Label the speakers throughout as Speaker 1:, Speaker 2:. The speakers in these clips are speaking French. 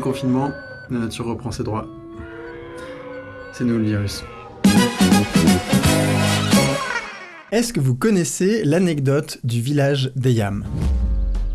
Speaker 1: Confinement, la nature reprend ses droits. C'est nous le virus.
Speaker 2: Est-ce que vous connaissez l'anecdote du village d'Eyam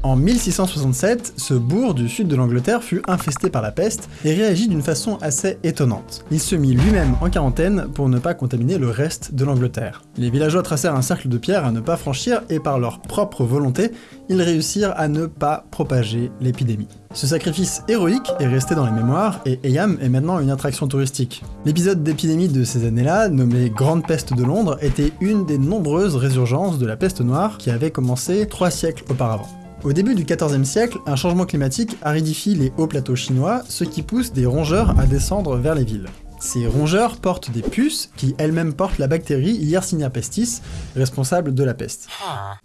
Speaker 2: en 1667, ce bourg du sud de l'Angleterre fut infesté par la peste et réagit d'une façon assez étonnante. Il se mit lui-même en quarantaine pour ne pas contaminer le reste de l'Angleterre. Les villageois tracèrent un cercle de pierre à ne pas franchir et par leur propre volonté, ils réussirent à ne pas propager l'épidémie. Ce sacrifice héroïque est resté dans les mémoires et Eyam est maintenant une attraction touristique. L'épisode d'épidémie de ces années-là, nommé Grande Peste de Londres, était une des nombreuses résurgences de la peste noire qui avait commencé trois siècles auparavant. Au début du XIVe siècle, un changement climatique aridifie les hauts plateaux chinois, ce qui pousse des rongeurs à descendre vers les villes. Ces rongeurs portent des puces qui elles-mêmes portent la bactérie Yersinia pestis, responsable de la peste.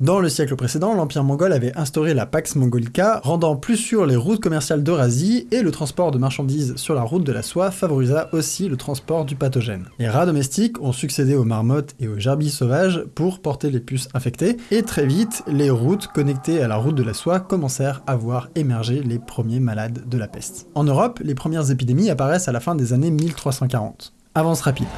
Speaker 2: Dans le siècle précédent, l'Empire mongol avait instauré la Pax Mongolica, rendant plus sûres les routes commerciales d'Eurasie, et le transport de marchandises sur la route de la soie favorisa aussi le transport du pathogène. Les rats domestiques ont succédé aux marmottes et aux gerbilles sauvages pour porter les puces infectées, et très vite, les routes connectées à la route de la soie commencèrent à voir émerger les premiers malades de la peste. En Europe, les premières épidémies apparaissent à la fin des années 1300 Avance rapide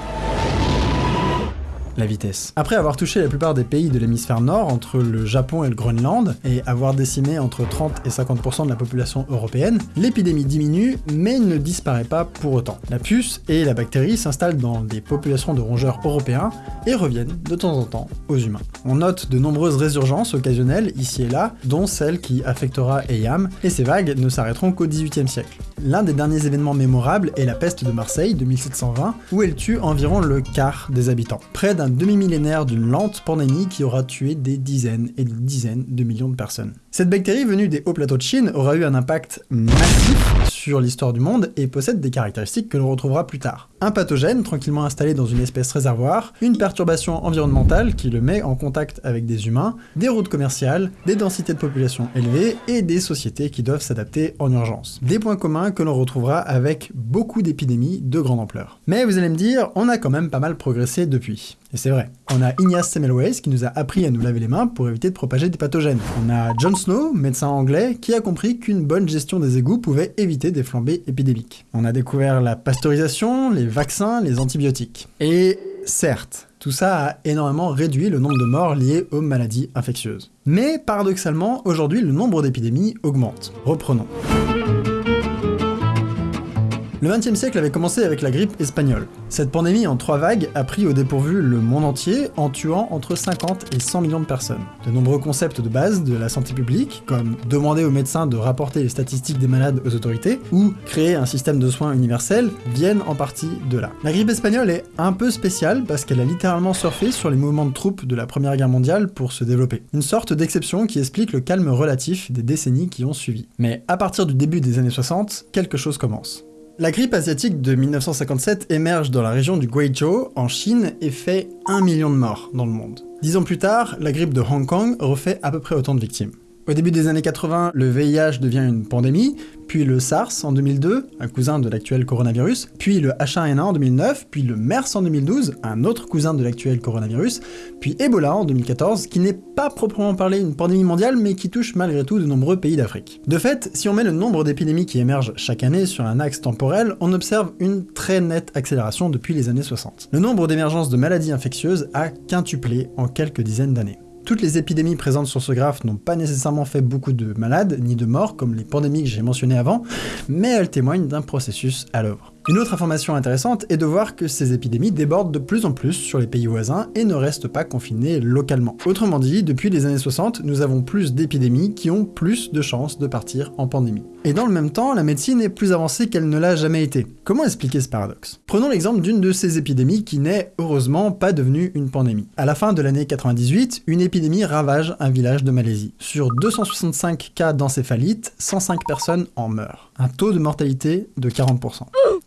Speaker 2: la vitesse. Après avoir touché la plupart des pays de l'hémisphère nord, entre le Japon et le Groenland, et avoir décimé entre 30 et 50% de la population européenne, l'épidémie diminue, mais ne disparaît pas pour autant. La puce et la bactérie s'installent dans des populations de rongeurs européens et reviennent de temps en temps aux humains. On note de nombreuses résurgences occasionnelles ici et là, dont celle qui affectera Eyam, et ces vagues ne s'arrêteront qu'au XVIIIe siècle. L'un des derniers événements mémorables est la peste de Marseille de 1720, où elle tue environ le quart des habitants. Près demi-millénaire d'une lente pandémie qui aura tué des dizaines et des dizaines de millions de personnes. Cette bactérie venue des hauts plateaux de Chine aura eu un impact massif sur l'histoire du monde et possède des caractéristiques que l'on retrouvera plus tard. Un pathogène tranquillement installé dans une espèce réservoir, une perturbation environnementale qui le met en contact avec des humains, des routes commerciales, des densités de population élevées et des sociétés qui doivent s'adapter en urgence. Des points communs que l'on retrouvera avec beaucoup d'épidémies de grande ampleur. Mais vous allez me dire, on a quand même pas mal progressé depuis. Et c'est vrai. On a Ignace Semmelweis qui nous a appris à nous laver les mains pour éviter de propager des pathogènes. On a John Snow, médecin anglais, qui a compris qu'une bonne gestion des égouts pouvait éviter des flambées épidémiques. On a découvert la pasteurisation, les vaccins, les antibiotiques. Et certes, tout ça a énormément réduit le nombre de morts liés aux maladies infectieuses. Mais paradoxalement, aujourd'hui, le nombre d'épidémies augmente. Reprenons. Le XXe siècle avait commencé avec la grippe espagnole. Cette pandémie en trois vagues a pris au dépourvu le monde entier en tuant entre 50 et 100 millions de personnes. De nombreux concepts de base de la santé publique, comme demander aux médecins de rapporter les statistiques des malades aux autorités, ou créer un système de soins universel, viennent en partie de là. La grippe espagnole est un peu spéciale parce qu'elle a littéralement surfé sur les mouvements de troupes de la Première Guerre mondiale pour se développer. Une sorte d'exception qui explique le calme relatif des décennies qui ont suivi. Mais à partir du début des années 60, quelque chose commence. La grippe asiatique de 1957 émerge dans la région du Guizhou, en Chine, et fait 1 million de morts dans le monde. Dix ans plus tard, la grippe de Hong Kong refait à peu près autant de victimes. Au début des années 80, le VIH devient une pandémie, puis le SARS en 2002, un cousin de l'actuel coronavirus, puis le H1N1 en 2009, puis le MERS en 2012, un autre cousin de l'actuel coronavirus, puis Ebola en 2014, qui n'est pas proprement parlé une pandémie mondiale, mais qui touche malgré tout de nombreux pays d'Afrique. De fait, si on met le nombre d'épidémies qui émergent chaque année sur un axe temporel, on observe une très nette accélération depuis les années 60. Le nombre d'émergences de maladies infectieuses a quintuplé en quelques dizaines d'années. Toutes les épidémies présentes sur ce graphe n'ont pas nécessairement fait beaucoup de malades, ni de morts, comme les pandémies que j'ai mentionnées avant, mais elles témoignent d'un processus à l'œuvre. Une autre information intéressante est de voir que ces épidémies débordent de plus en plus sur les pays voisins et ne restent pas confinées localement. Autrement dit, depuis les années 60, nous avons plus d'épidémies qui ont plus de chances de partir en pandémie. Et dans le même temps, la médecine est plus avancée qu'elle ne l'a jamais été. Comment expliquer ce paradoxe? Prenons l'exemple d'une de ces épidémies qui n'est, heureusement, pas devenue une pandémie. À la fin de l'année 98, une épidémie ravage un village de Malaisie. Sur 265 cas d'encéphalite, 105 personnes en meurent. Un taux de mortalité de 40%.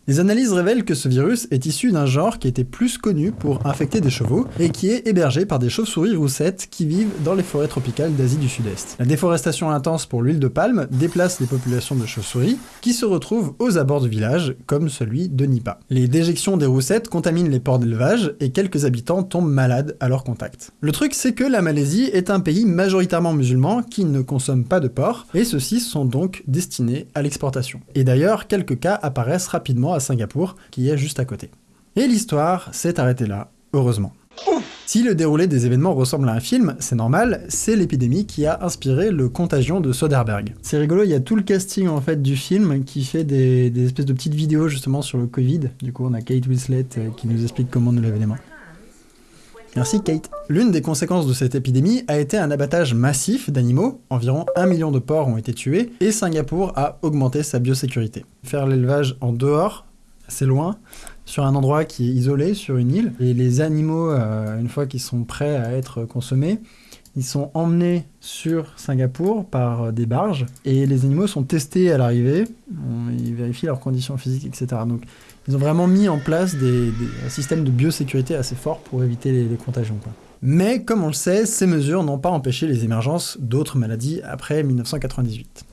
Speaker 2: Les analyses révèlent que ce virus est issu d'un genre qui était plus connu pour infecter des chevaux et qui est hébergé par des chauves-souris roussettes qui vivent dans les forêts tropicales d'Asie du Sud-Est. La déforestation intense pour l'huile de palme déplace les populations de chauves-souris qui se retrouvent aux abords du village, comme celui de Nipa. Les déjections des roussettes contaminent les ports d'élevage et quelques habitants tombent malades à leur contact. Le truc c'est que la Malaisie est un pays majoritairement musulman qui ne consomme pas de porc et ceux-ci sont donc destinés à l'exportation. Et d'ailleurs, quelques cas apparaissent rapidement à Singapour, qui est juste à côté. Et l'histoire s'est arrêtée là, heureusement. Si le déroulé des événements ressemble à un film, c'est normal, c'est l'épidémie qui a inspiré le Contagion de Soderbergh. C'est rigolo, il y a tout le casting en fait du film qui fait des, espèces de petites vidéos justement sur le Covid. Du coup, on a Kate Winslet euh, qui nous explique comment nous laver les mains. Merci Kate. L'une des conséquences de cette épidémie a été un abattage massif d'animaux, environ 1 million de porcs ont été tués, et Singapour a augmenté sa biosécurité. Faire l'élevage en dehors, assez loin, sur un endroit qui est isolé, sur une île, et les animaux, euh, une fois qu'ils sont prêts à être consommés, ils sont emmenés sur Singapour par euh, des barges, et les animaux sont testés à l'arrivée, ils vérifient leurs conditions physiques, etc. Donc ils ont vraiment mis en place des, un système de biosécurité assez fort pour éviter les, contagions. Mais comme on le sait, ces mesures n'ont pas empêché les émergences d'autres maladies après 1998.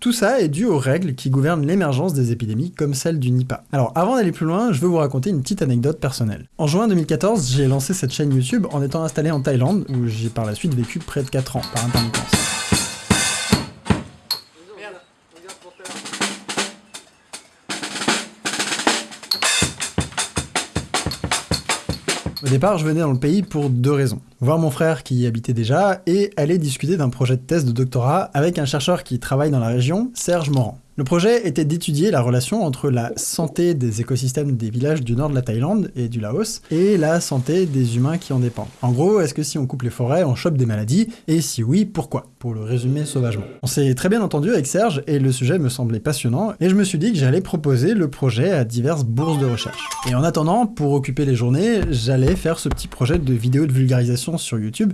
Speaker 2: Tout ça est dû aux règles qui gouvernent l'émergence des épidémies comme celle du Nipah. Alors avant d'aller plus loin, je veux vous raconter une petite anecdote personnelle. En juin 2014, j'ai lancé cette chaîne YouTube en étant installé en Thaïlande, où j'ai par la suite vécu près de 4 ans par intermittence. Au départ, je venais dans le pays pour deux raisons. Voir mon frère qui y habitait déjà et aller discuter d'un projet de thèse de doctorat avec un chercheur qui travaille dans la région, Serge Morand. Le projet était d'étudier la relation entre la santé des écosystèmes des villages du nord de la Thaïlande et du Laos et la santé des humains qui en dépendent. En gros, est-ce que si on coupe les forêts, on chope des maladies Et si oui, pourquoi? Pour le résumer sauvagement. On s'est très bien entendu avec Serge et le sujet me semblait passionnant et je me suis dit que j'allais proposer le projet à diverses bourses de recherche. Et en attendant, pour occuper les journées, j'allais faire ce petit projet de vidéo de vulgarisation sur YouTube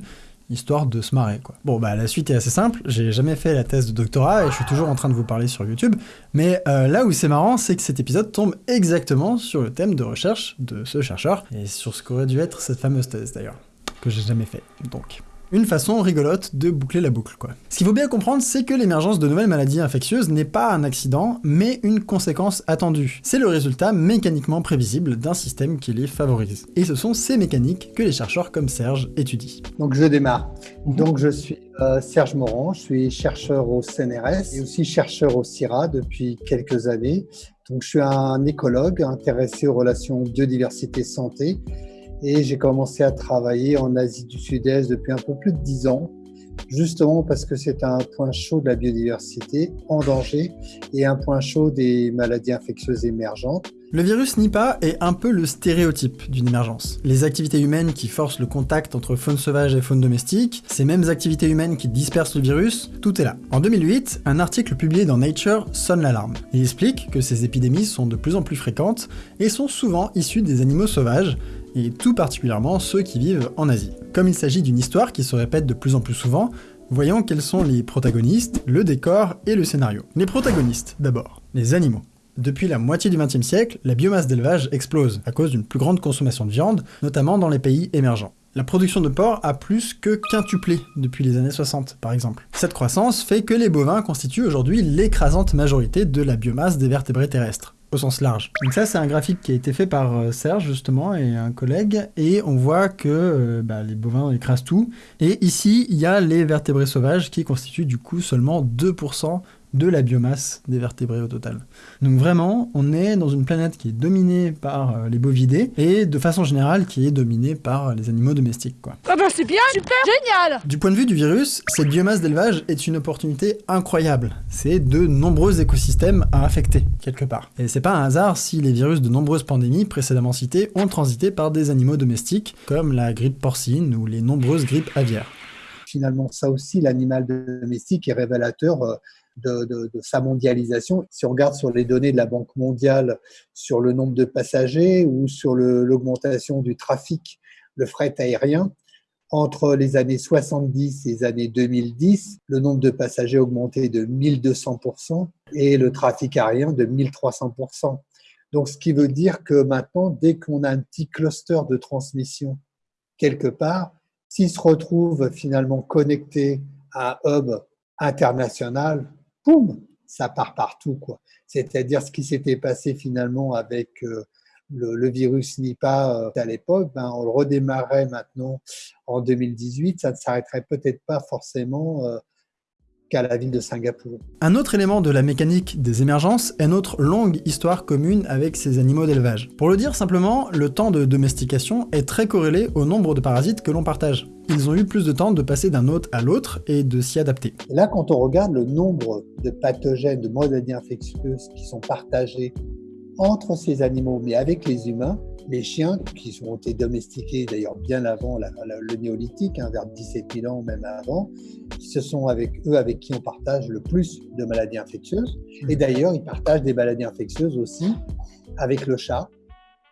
Speaker 2: histoire de se marrer quoi. Bon bah la suite est assez simple, j'ai jamais fait la thèse de doctorat et je suis toujours en train de vous parler sur YouTube, mais euh, là où c'est marrant c'est que cet épisode tombe exactement sur le thème de recherche de ce chercheur, et sur ce qu'aurait dû être cette fameuse thèse d'ailleurs, que j'ai jamais fait, donc... Une façon rigolote de boucler la boucle, quoi. Ce qu'il faut bien comprendre, c'est que l'émergence de nouvelles maladies infectieuses n'est pas un accident, mais une conséquence attendue. C'est le résultat mécaniquement prévisible d'un système qui les favorise. Et ce sont ces mécaniques que les chercheurs comme Serge étudient.
Speaker 3: Donc je démarre. Mhm. Donc je suis euh, Serge Morand, je suis chercheur au CNRS et aussi chercheur au CIRA depuis quelques années. Donc je suis un écologue intéressé aux relations biodiversité-santé et j'ai commencé à travailler en Asie du Sud-Est depuis un peu plus de dix ans, justement parce que c'est un point chaud de la biodiversité en danger et un point chaud des maladies infectieuses émergentes.
Speaker 2: Le virus Nipah est un peu le stéréotype d'une émergence. Les activités humaines qui forcent le contact entre faune sauvage et faune domestique, ces mêmes activités humaines qui dispersent le virus, tout est là. En 2008, un article publié dans Nature sonne l'alarme. Il explique que ces épidémies sont de plus en plus fréquentes et sont souvent issues des animaux sauvages, et tout particulièrement ceux qui vivent en Asie. Comme il s'agit d'une histoire qui se répète de plus en plus souvent, voyons quels sont les protagonistes, le décor et le scénario. Les protagonistes, d'abord, les animaux. Depuis la moitié du XXe siècle, la biomasse d'élevage explose à cause d'une plus grande consommation de viande, notamment dans les pays émergents. La production de porc a plus que quintuplé depuis les années 60, par exemple. Cette croissance fait que les bovins constituent aujourd'hui l'écrasante majorité de la biomasse des vertébrés terrestres au sens large. Donc ça, c'est un graphique qui a été fait par euh, Serge, justement, et un collègue, et on voit que euh, bah, les bovins écrasent tout. Et ici, il y a les vertébrés sauvages qui constituent du coup seulement 2% de la biomasse des vertébrés au total. Donc vraiment, on est dans une planète qui est dominée par euh, les bovidés et de façon générale qui est dominée par les animaux domestiques. Quoi.
Speaker 4: Ah bah c'est bien, super, génial
Speaker 2: Du point de vue du virus, cette biomasse d'élevage est une opportunité incroyable. C'est de nombreux écosystèmes à affecter, quelque part. Et c'est pas un hasard si les virus de nombreuses pandémies précédemment citées ont transité par des animaux domestiques, comme la grippe porcine ou les nombreuses grippes aviaires.
Speaker 3: Finalement, ça aussi, l'animal domestique est révélateur de, sa mondialisation. Si on regarde sur les données de la Banque mondiale sur le nombre de passagers ou sur l'augmentation du trafic, le fret aérien, entre les années 70 et les années 2010, le nombre de passagers a augmenté de 1200%, et le trafic aérien de 1300%. Donc, ce qui veut dire que maintenant, dès qu'on a un petit cluster de transmission quelque part, s'il se retrouve finalement connecté à un hub international, ça part partout. C'est-à-dire ce qui s'était passé finalement avec euh, le, virus Nipah euh, à l'époque, ben, on le redémarrait maintenant en 2018, ça ne s'arrêterait peut-être pas forcément euh, qu'à la ville de Singapour.
Speaker 2: Un autre élément de la mécanique des émergences est notre longue histoire commune avec ces animaux d'élevage. Pour le dire simplement, le temps de domestication est très corrélé au nombre de parasites que l'on partage. Ils ont eu plus de temps de passer d'un hôte à l'autre et de s'y adapter.
Speaker 3: là, quand on regarde le nombre de pathogènes, de maladies infectieuses qui sont partagés entre ces animaux, mais avec les humains, les chiens qui ont été domestiqués d'ailleurs bien avant le néolithique, hein, vers 17 000 ans même avant, ce sont avec eux avec qui on partage le plus de maladies infectieuses. Et d'ailleurs, ils partagent des maladies infectieuses aussi avec le chat,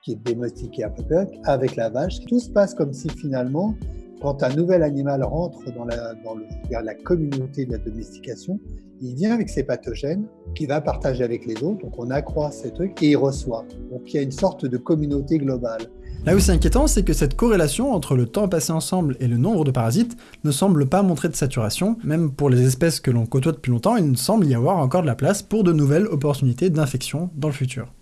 Speaker 3: qui est domestiqué à peu près, avec la vache. Tout se passe comme si finalement, quand un nouvel animal rentre dans la, communauté de la domestication, il vient avec ses pathogènes qu'il va partager avec les autres, donc on accroît ces trucs et il reçoit. Donc il y a une sorte de communauté globale.
Speaker 2: Là où c'est inquiétant, c'est que cette corrélation entre le temps passé ensemble et le nombre de parasites ne semble pas montrer de saturation, même pour les espèces que l'on côtoie depuis longtemps, il ne semble y avoir encore de la place pour de nouvelles opportunités d'infection dans le futur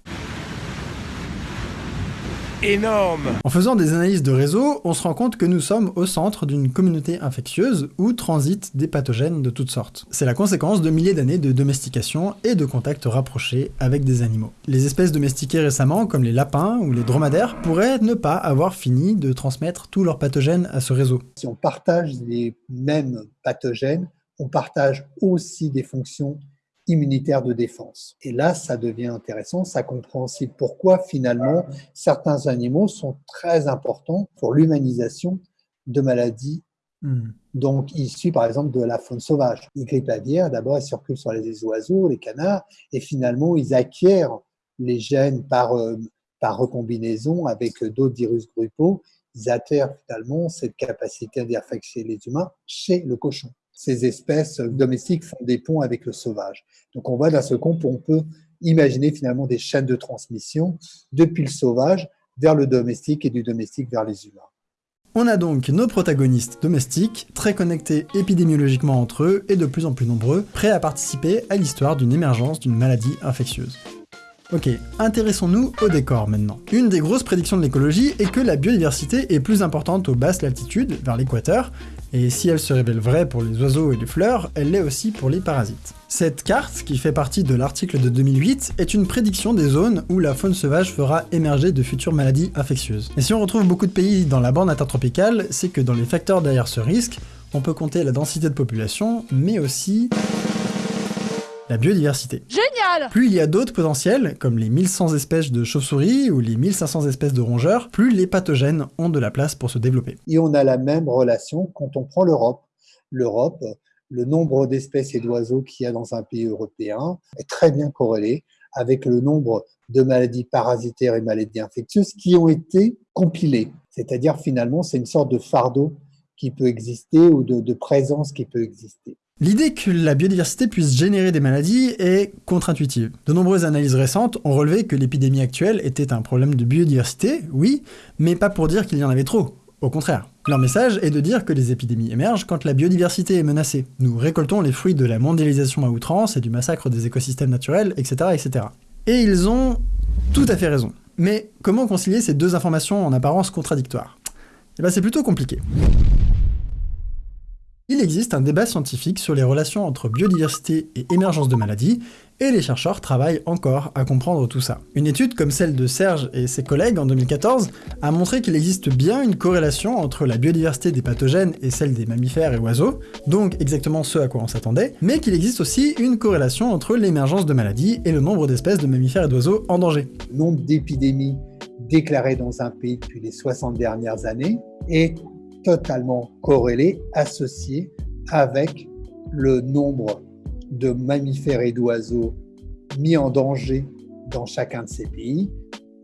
Speaker 5: énorme
Speaker 2: En faisant des analyses de réseau, on se rend compte que nous sommes au centre d'une communauté infectieuse où transitent des pathogènes de toutes sortes. C'est la conséquence de milliers d'années de domestication et de contacts rapprochés avec des animaux. Les espèces domestiquées récemment, comme les lapins ou les dromadaires, pourraient ne pas avoir fini de transmettre tous leurs pathogènes à ce réseau.
Speaker 3: Si on partage les mêmes pathogènes, on partage aussi des fonctions immunitaire de défense. Et là, ça devient intéressant, ça compréhensible pourquoi finalement certains animaux sont très importants pour l'humanisation de maladies hmm. donc issues par exemple de la faune sauvage. Les grippes aviaires, d'abord, elles circulent sur les oiseaux, les canards, et finalement, ils acquièrent les gènes par, euh, par recombinaison avec d'autres virus gruppaux. Ils acquièrent finalement cette capacité d'infecter les humains chez le cochon ces espèces domestiques font des ponts avec le sauvage. Donc on voit dans ce compte, on peut imaginer finalement des chaînes de transmission depuis le sauvage vers le domestique et du domestique vers les humains.
Speaker 2: On a donc nos protagonistes domestiques, très connectés épidémiologiquement entre eux et de plus en plus nombreux, prêts à participer à l'histoire d'une émergence d'une maladie infectieuse. Ok, intéressons-nous au décor maintenant. Une des grosses prédictions de l'écologie est que la biodiversité est plus importante aux basses latitudes, vers l'équateur, et si elle se révèle vraie pour les oiseaux et les fleurs, elle l'est aussi pour les parasites. Cette carte, qui fait partie de l'article de 2008, est une prédiction des zones où la faune sauvage fera émerger de futures maladies infectieuses. Et si on retrouve beaucoup de pays dans la bande intertropicale, c'est que dans les facteurs derrière ce risque, on peut compter la densité de population, mais aussi la biodiversité.
Speaker 4: Génial
Speaker 2: Plus il y a d'autres potentiels, comme les 1100 espèces de chauves-souris ou les 1500 espèces de rongeurs, plus les pathogènes ont de la place pour se développer.
Speaker 3: Et on a la même relation quand on prend l'Europe. L'Europe, le nombre d'espèces et d'oiseaux qu'il y a dans un pays européen est très bien corrélé avec le nombre de maladies parasitaires et maladies infectieuses qui ont été compilées. C'est-à-dire finalement, c'est une sorte de fardeau qui peut exister ou de, de présence qui peut exister.
Speaker 2: L'idée que la biodiversité puisse générer des maladies est contre-intuitive. De nombreuses analyses récentes ont relevé que l'épidémie actuelle était un problème de biodiversité, oui, mais pas pour dire qu'il y en avait trop. Au contraire. Leur message est de dire que les épidémies émergent quand la biodiversité est menacée. Nous récoltons les fruits de la mondialisation à outrance et du massacre des écosystèmes naturels, etc. etc. Et ils ont tout à fait raison. Mais comment concilier ces deux informations en apparence contradictoires? Eh bien c'est plutôt compliqué. Il existe un débat scientifique sur les relations entre biodiversité et émergence de maladies, et les chercheurs travaillent encore à comprendre tout ça. Une étude comme celle de Serge et ses collègues en 2014 a montré qu'il existe bien une corrélation entre la biodiversité des pathogènes et celle des mammifères et oiseaux, donc exactement ce à quoi on s'attendait, mais qu'il existe aussi une corrélation entre l'émergence de maladies et le nombre d'espèces de mammifères et d'oiseaux en danger.
Speaker 3: Nombre d'épidémies déclarées dans un pays depuis les 60 dernières années est totalement corrélé, associé avec le nombre de mammifères et d'oiseaux mis en danger dans chacun de ces pays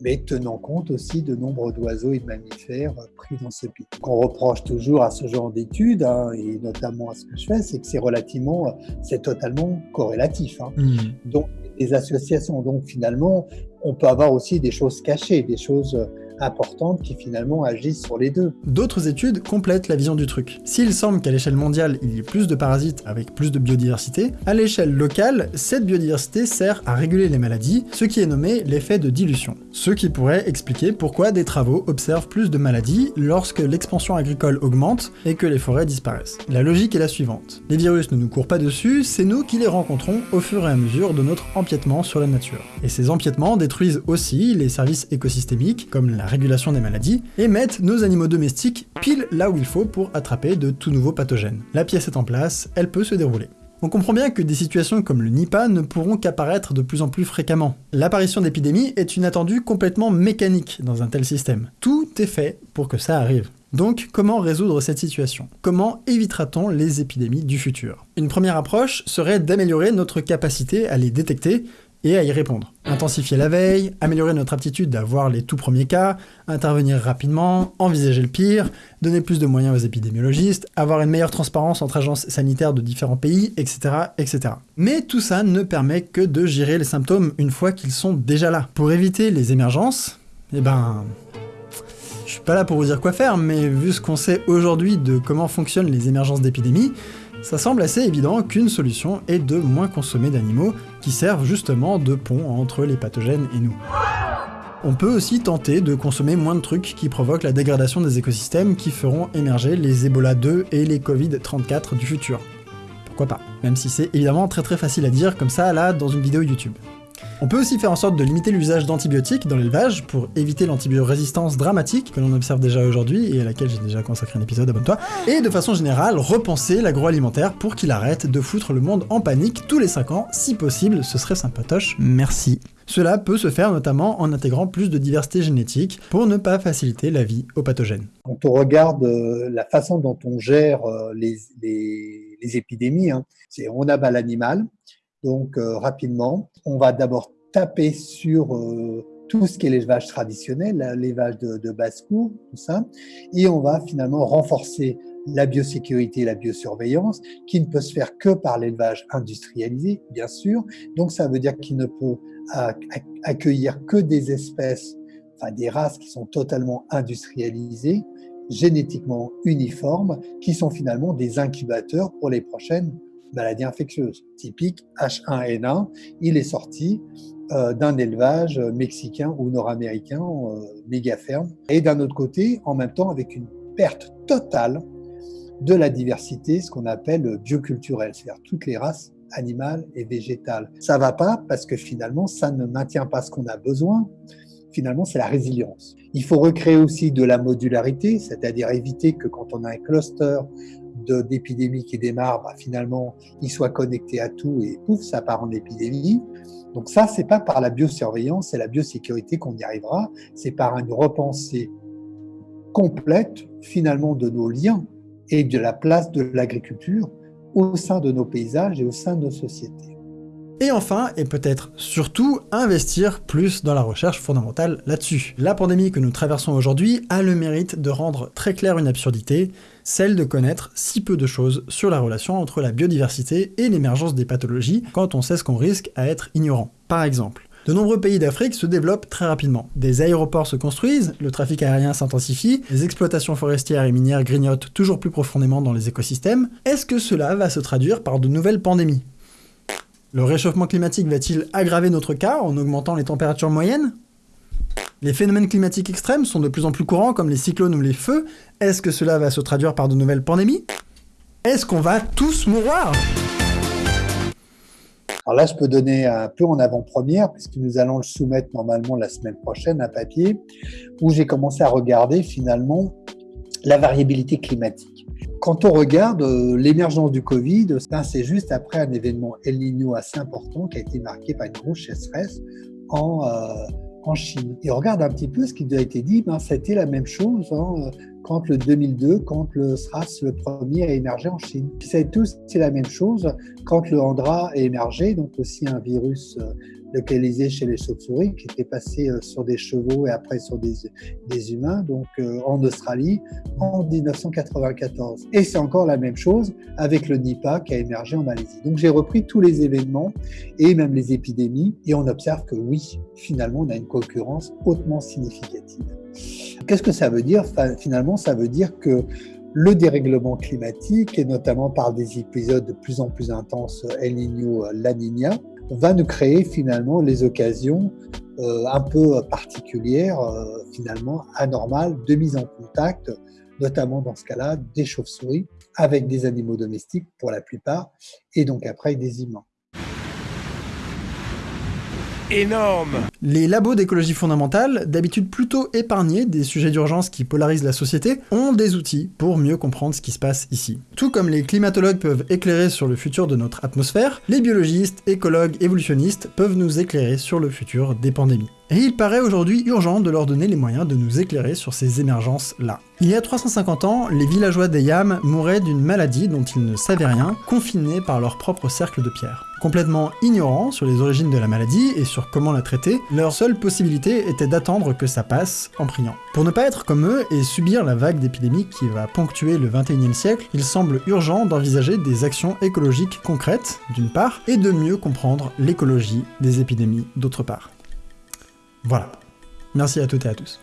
Speaker 3: mais tenant compte aussi de nombre d'oiseaux et de mammifères pris dans ce. Ce qu'on reproche toujours à ce genre d'études, hein, et notamment à ce que je fais, c'est que c'est relativement, c'est totalement corrélatif. Hein.
Speaker 2: Mmh.
Speaker 3: Donc, des associations. Donc, finalement, on peut avoir aussi des choses cachées, des choses importantes qui finalement agissent sur les deux.
Speaker 2: D'autres études complètent la vision du truc. S'il semble qu'à l'échelle mondiale, il y ait plus de parasites avec plus de biodiversité, à l'échelle locale, cette biodiversité sert à réguler les maladies, ce qui est nommé l'effet de dilution. Ce qui pourrait expliquer pourquoi des travaux observent plus de maladies lorsque l'expansion agricole augmente et que les forêts disparaissent. La logique est la suivante. Les virus ne nous courent pas dessus, c'est nous qui les rencontrons au fur et à mesure de notre empiètement sur la nature. Et ces empiètements détruisent aussi les services écosystémiques, comme la régulation des maladies, et mettent nos animaux domestiques pile là où il faut pour attraper de tout nouveaux pathogènes. La pièce est en place, elle peut se dérouler. On comprend bien que des situations comme le Nipah ne pourront qu'apparaître de plus en plus fréquemment. L'apparition d'épidémies est une attendue complètement mécanique dans un tel système. Tout est fait pour que ça arrive. Donc, comment résoudre cette situation? Comment évitera-t-on les épidémies du futur? Une première approche serait d'améliorer notre capacité à les détecter et à y répondre. Intensifier la veille, améliorer notre aptitude à voir les tout premiers cas, intervenir rapidement, envisager le pire, donner plus de moyens aux épidémiologistes, avoir une meilleure transparence entre agences sanitaires de différents pays, etc. etc. Mais tout ça ne permet que de gérer les symptômes une fois qu'ils sont déjà là. Pour éviter les émergences, eh ben... Je suis pas là pour vous dire quoi faire, mais vu ce qu'on sait aujourd'hui de comment fonctionnent les émergences d'épidémies, ça semble assez évident qu'une solution est de moins consommer d'animaux qui servent justement de pont entre les pathogènes et nous. On peut aussi tenter de consommer moins de trucs qui provoquent la dégradation des écosystèmes qui feront émerger les Ebola 2 et les Covid-34 du futur. Pourquoi pas Même si c'est évidemment très très facile à dire comme ça là dans une vidéo YouTube. On peut aussi faire en sorte de limiter l'usage d'antibiotiques dans l'élevage pour éviter l'antibiorésistance dramatique que l'on observe déjà aujourd'hui et à laquelle j'ai déjà consacré un épisode, abonne-toi, et de façon générale repenser l'agroalimentaire pour qu'il arrête de foutre le monde en panique tous les 5 ans, si possible, ce serait sympatoche, merci. Cela peut se faire notamment en intégrant plus de diversité génétique pour ne pas faciliter la vie aux pathogènes.
Speaker 3: Quand on regarde euh, la façon dont on gère euh, les, épidémies, hein, c'est on abat l'animal, donc euh, rapidement, on va d'abord taper sur euh, tout ce qui est l'élevage traditionnel, l'élevage de, basse-cour, tout ça, et on va finalement renforcer la biosécurité et la biosurveillance, qui ne peut se faire que par l'élevage industrialisé, bien sûr. Donc ça veut dire qu'il ne peut accueillir que des espèces, enfin des races qui sont totalement industrialisées, génétiquement uniformes, qui sont finalement des incubateurs pour les prochaines maladie infectieuse. Typique H1N1, il est sorti euh, d'un élevage mexicain ou nord-américain euh, méga ferme. Et d'un autre côté, en même temps, avec une perte totale de la diversité, ce qu'on appelle bioculturelle, c'est-à-dire toutes les races animales et végétales. Ça va pas parce que finalement, ça ne maintient pas ce qu'on a besoin. Finalement, c'est la résilience. Il faut recréer aussi de la modularité, c'est-à-dire éviter que quand on a un cluster d'épidémie qui démarre, bah, finalement, il soit connecté à tout et pouf, ça part en épidémie. Donc ça, c'est pas par la biosurveillance et la biosécurité qu'on y arrivera, c'est par une repensée complète, finalement, de nos liens et de la place de l'agriculture au sein de nos paysages et au sein de nos sociétés.
Speaker 2: Et enfin, et peut-être surtout, investir plus dans la recherche fondamentale là-dessus. La pandémie que nous traversons aujourd'hui a le mérite de rendre très claire une absurdité, celle de connaître si peu de choses sur la relation entre la biodiversité et l'émergence des pathologies quand on sait ce qu'on risque à être ignorant. Par exemple, de nombreux pays d'Afrique se développent très rapidement. Des aéroports se construisent, le trafic aérien s'intensifie, les exploitations forestières et minières grignotent toujours plus profondément dans les écosystèmes. Est-ce que cela va se traduire par de nouvelles pandémies? Le réchauffement climatique va-t-il aggraver notre cas en augmentant les températures moyennes? Les phénomènes climatiques extrêmes sont de plus en plus courants comme les cyclones ou les feux. Est-ce que cela va se traduire par de nouvelles pandémies? Est-ce qu'on va tous mourir?
Speaker 3: Alors là, je peux donner un peu en avant-première, puisque nous allons le soumettre normalement la semaine prochaine, un papier, où j'ai commencé à regarder finalement la variabilité climatique. Quand on regarde euh, l'émergence du Covid, c'est juste après un événement El Niño assez important qui a été marqué par une grosse sécheresse en, euh, en Chine. Et on regarde un petit peu ce qui a été dit, ben, c'était la même chose. Hein. quand le 2002, quand le SRAS, le premier, a émergé en Chine. Savez tous, c'est la même chose quand le Andra a émergé, donc aussi un virus euh, localisé chez les chauves-souris qui était passé euh, sur des chevaux et après sur des, des humains, donc euh, en Australie en 1994. Et c'est encore la même chose avec le Nipah qui a émergé en Malaisie. Donc j'ai repris tous les événements et même les épidémies et on observe que oui, finalement, on a une concurrence hautement significative. Qu'est-ce que ça veut dire? Finalement, ça veut dire que le dérèglement climatique, et notamment par des épisodes de plus en plus intenses El Niño, La Niña, va nous créer finalement les occasions euh, un peu particulières, euh, finalement anormales, de mise en contact, notamment dans ce cas-là des chauves-souris avec des animaux domestiques pour la plupart, et donc après des humains.
Speaker 2: Énorme Les labos d'écologie fondamentale, d'habitude plutôt épargnés des sujets d'urgence qui polarisent la société, ont des outils pour mieux comprendre ce qui se passe ici. Tout comme les climatologues peuvent éclairer sur le futur de notre atmosphère, les biologistes, écologues, évolutionnistes peuvent nous éclairer sur le futur des pandémies. Et il paraît aujourd'hui urgent de leur donner les moyens de nous éclairer sur ces émergences-là. Il y a 350 ans, les villageois des Yam mouraient d'une maladie dont ils ne savaient rien, confinés par leur propre cercle de pierre. Complètement ignorants sur les origines de la maladie et sur comment la traiter, leur seule possibilité était d'attendre que ça passe en priant. Pour ne pas être comme eux et subir la vague d'épidémie qui va ponctuer le 21e siècle, il semble urgent d'envisager des actions écologiques concrètes, d'une part, et de mieux comprendre l'écologie des épidémies, d'autre part. Voilà. Merci à toutes et à tous.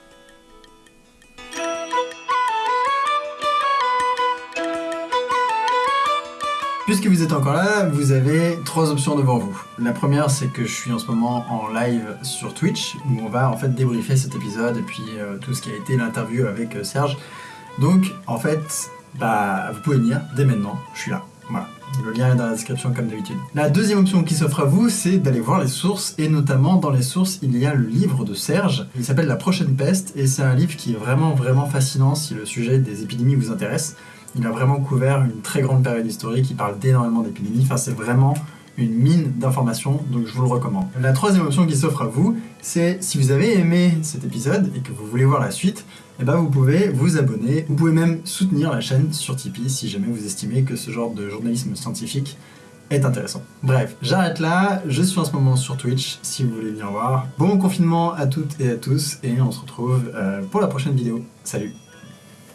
Speaker 2: Puisque vous êtes encore là, vous avez trois options devant vous. La première, c'est que je suis en ce moment en live sur Twitch, où on va en fait débriefer cet épisode et puis euh, tout ce qui a été l'interview avec euh, Serge. Donc, en fait, bah, vous pouvez venir dès maintenant, je suis là. Voilà. Le lien est dans la description comme d'habitude. La deuxième option qui s'offre à vous, c'est d'aller voir les sources, et notamment dans les sources, il y a le livre de Serge. Il s'appelle La prochaine peste, et c'est un livre qui est vraiment vraiment fascinant si le sujet des épidémies vous intéresse. Il a vraiment couvert une très grande période historique, il parle d'énormément d'épidémies, enfin c'est vraiment une mine d'informations, donc je vous le recommande. La troisième option qui s'offre à vous, c'est si vous avez aimé cet épisode et que vous voulez voir la suite, eh ben vous pouvez vous abonner, vous pouvez même soutenir la chaîne sur Tipeee si jamais vous estimez que ce genre de journalisme scientifique est intéressant. Bref, j'arrête là, je suis en ce moment sur Twitch si vous voulez venir voir. Bon confinement à toutes et à tous et on se retrouve euh, pour la prochaine vidéo. Salut